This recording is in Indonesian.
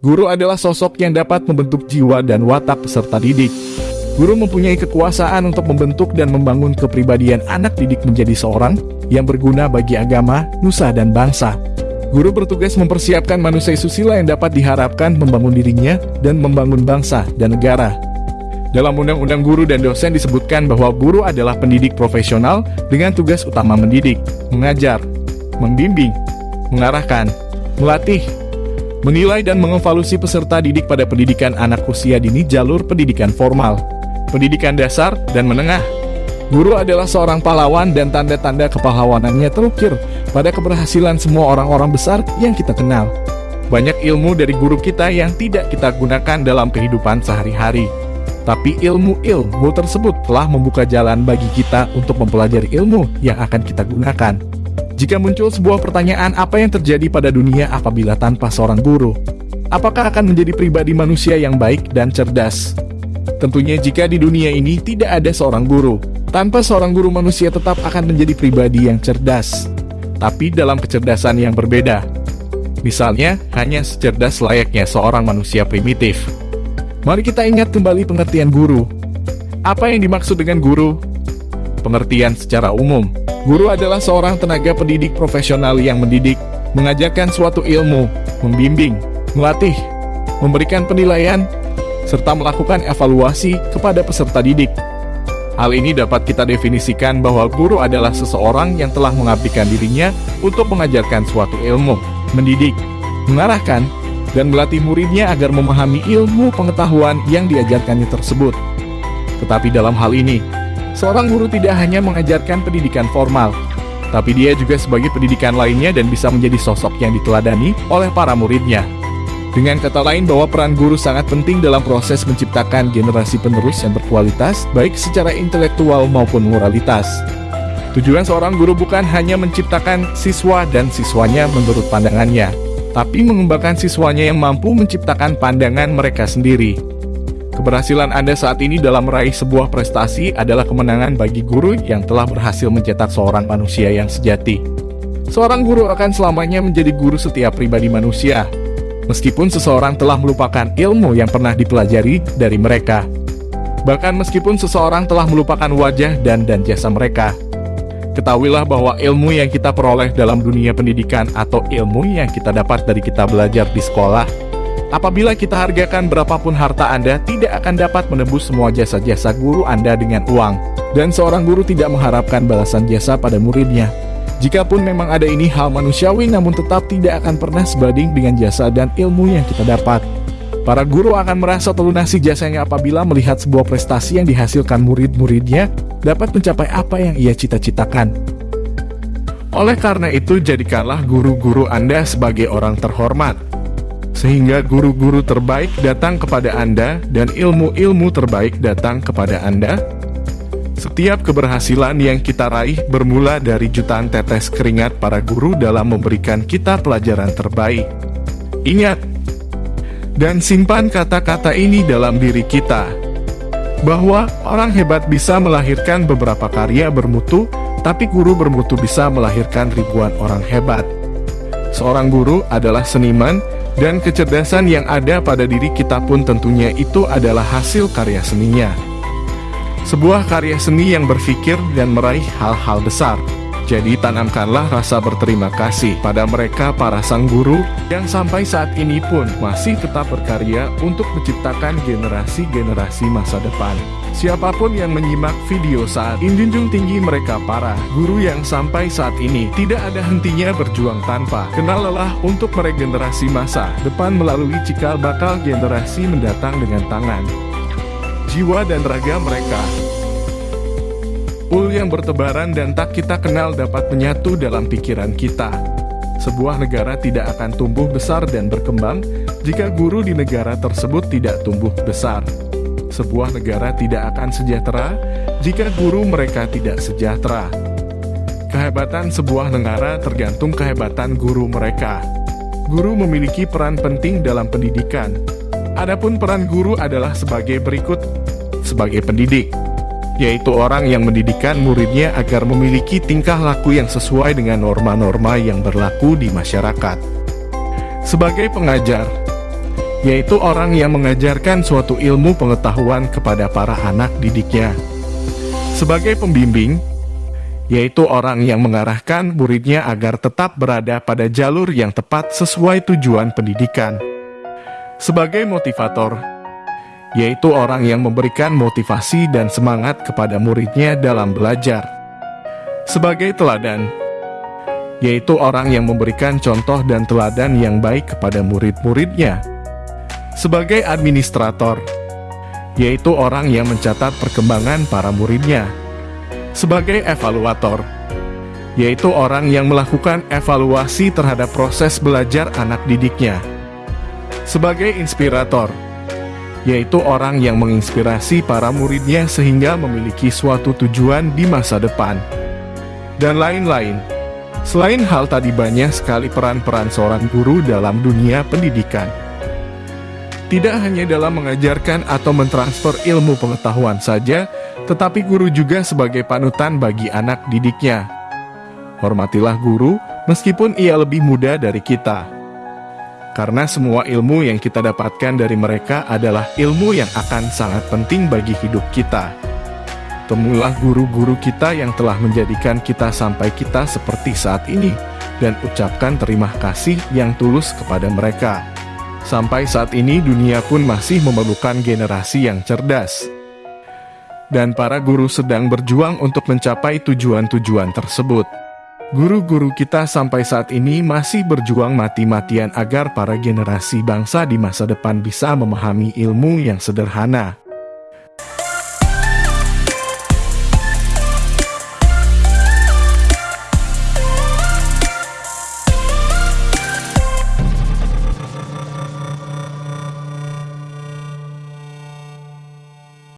Guru adalah sosok yang dapat membentuk jiwa dan watak peserta didik. Guru mempunyai kekuasaan untuk membentuk dan membangun kepribadian anak didik menjadi seorang yang berguna bagi agama, nusa, dan bangsa. Guru bertugas mempersiapkan manusia susila yang dapat diharapkan membangun dirinya dan membangun bangsa dan negara. Dalam Undang-Undang Guru dan Dosen disebutkan bahwa guru adalah pendidik profesional dengan tugas utama mendidik, mengajar, membimbing, mengarahkan, melatih, menilai dan mengevaluasi peserta didik pada pendidikan anak usia dini jalur pendidikan formal, pendidikan dasar, dan menengah. Guru adalah seorang pahlawan dan tanda-tanda kepahlawanannya terukir pada keberhasilan semua orang-orang besar yang kita kenal. Banyak ilmu dari guru kita yang tidak kita gunakan dalam kehidupan sehari-hari. Tapi ilmu-ilmu tersebut telah membuka jalan bagi kita untuk mempelajari ilmu yang akan kita gunakan. Jika muncul sebuah pertanyaan apa yang terjadi pada dunia apabila tanpa seorang guru? Apakah akan menjadi pribadi manusia yang baik dan cerdas? Tentunya jika di dunia ini tidak ada seorang guru, tanpa seorang guru manusia tetap akan menjadi pribadi yang cerdas. Tapi dalam kecerdasan yang berbeda. Misalnya, hanya secerdas layaknya seorang manusia primitif. Mari kita ingat kembali pengertian guru. Apa yang dimaksud dengan guru? Pengertian secara umum, Guru adalah seorang tenaga pendidik profesional yang mendidik, mengajarkan suatu ilmu, membimbing, melatih, memberikan penilaian, serta melakukan evaluasi kepada peserta didik. Hal ini dapat kita definisikan bahwa guru adalah seseorang yang telah mengabdikan dirinya untuk mengajarkan suatu ilmu, mendidik, mengarahkan, dan melatih muridnya agar memahami ilmu pengetahuan yang diajarkannya tersebut. Tetapi dalam hal ini, Seorang guru tidak hanya mengajarkan pendidikan formal, tapi dia juga sebagai pendidikan lainnya dan bisa menjadi sosok yang diteladani oleh para muridnya. Dengan kata lain bahwa peran guru sangat penting dalam proses menciptakan generasi penerus yang berkualitas, baik secara intelektual maupun moralitas. Tujuan seorang guru bukan hanya menciptakan siswa dan siswanya menurut pandangannya, tapi mengembangkan siswanya yang mampu menciptakan pandangan mereka sendiri. Keberhasilan Anda saat ini dalam meraih sebuah prestasi adalah kemenangan bagi guru yang telah berhasil mencetak seorang manusia yang sejati. Seorang guru akan selamanya menjadi guru setiap pribadi manusia, meskipun seseorang telah melupakan ilmu yang pernah dipelajari dari mereka. Bahkan meskipun seseorang telah melupakan wajah dan dan jasa mereka. Ketahuilah bahwa ilmu yang kita peroleh dalam dunia pendidikan atau ilmu yang kita dapat dari kita belajar di sekolah Apabila kita hargakan berapapun harta Anda, tidak akan dapat menebus semua jasa-jasa guru Anda dengan uang. Dan seorang guru tidak mengharapkan balasan jasa pada muridnya. Jikapun memang ada ini hal manusiawi, namun tetap tidak akan pernah sebanding dengan jasa dan ilmu yang kita dapat. Para guru akan merasa terlunasi jasanya apabila melihat sebuah prestasi yang dihasilkan murid-muridnya dapat mencapai apa yang ia cita-citakan. Oleh karena itu, jadikanlah guru-guru Anda sebagai orang terhormat sehingga guru-guru terbaik datang kepada Anda dan ilmu-ilmu terbaik datang kepada Anda? Setiap keberhasilan yang kita raih bermula dari jutaan tetes keringat para guru dalam memberikan kita pelajaran terbaik. Ingat, dan simpan kata-kata ini dalam diri kita, bahwa orang hebat bisa melahirkan beberapa karya bermutu, tapi guru bermutu bisa melahirkan ribuan orang hebat. Seorang guru adalah seniman dan kecerdasan yang ada pada diri kita pun tentunya itu adalah hasil karya seninya. Sebuah karya seni yang berpikir dan meraih hal-hal besar. Jadi tanamkanlah rasa berterima kasih pada mereka para sang guru yang sampai saat ini pun masih tetap berkarya untuk menciptakan generasi-generasi masa depan. Siapa pun yang menyimak video saat ini junjung tinggi mereka para guru yang sampai saat ini tidak ada hentinya berjuang tanpa kenal lelah untuk meregenerasi masa depan melalui cikal bakal generasi mendatang dengan tangan, jiwa dan raga mereka. Ul yang bertebaran dan tak kita kenal dapat menyatu dalam pikiran kita. Sebuah negara tidak akan tumbuh besar dan berkembang jika guru di negara tersebut tidak tumbuh besar. Sebuah negara tidak akan sejahtera jika guru mereka tidak sejahtera. Kehebatan sebuah negara tergantung kehebatan guru mereka. Guru memiliki peran penting dalam pendidikan. Adapun peran guru adalah sebagai berikut: sebagai pendidik, yaitu orang yang mendidikkan muridnya agar memiliki tingkah laku yang sesuai dengan norma-norma yang berlaku di masyarakat. Sebagai pengajar, yaitu orang yang mengajarkan suatu ilmu pengetahuan kepada para anak didiknya. Sebagai pembimbing, yaitu orang yang mengarahkan muridnya agar tetap berada pada jalur yang tepat sesuai tujuan pendidikan. Sebagai motivator, yaitu orang yang memberikan motivasi dan semangat kepada muridnya dalam belajar. Sebagai teladan, yaitu orang yang memberikan contoh dan teladan yang baik kepada murid-muridnya. Sebagai administrator, yaitu orang yang mencatat perkembangan para muridnya sebagai evaluator, yaitu orang yang melakukan evaluasi terhadap proses belajar anak didiknya. Sebagai inspirator, yaitu orang yang menginspirasi para muridnya sehingga memiliki suatu tujuan di masa depan. Dan lain-lain. Selain hal tadi banyak sekali peran-peran seorang guru dalam dunia pendidikan. Tidak hanya dalam mengajarkan atau mentransfer ilmu pengetahuan saja, tetapi guru juga sebagai panutan bagi anak didiknya. Hormatilah guru, meskipun ia lebih muda dari kita. Karena semua ilmu yang kita dapatkan dari mereka adalah ilmu yang akan sangat penting bagi hidup kita. Temulah guru-guru kita yang telah menjadikan kita sampai kita seperti saat ini, dan ucapkan terima kasih yang tulus kepada mereka. Sampai saat ini dunia pun masih memerlukan generasi yang cerdas dan para guru sedang berjuang untuk mencapai tujuan-tujuan tersebut. Guru-guru kita sampai saat ini masih berjuang mati-matian agar para generasi bangsa di masa depan bisa memahami ilmu yang sederhana,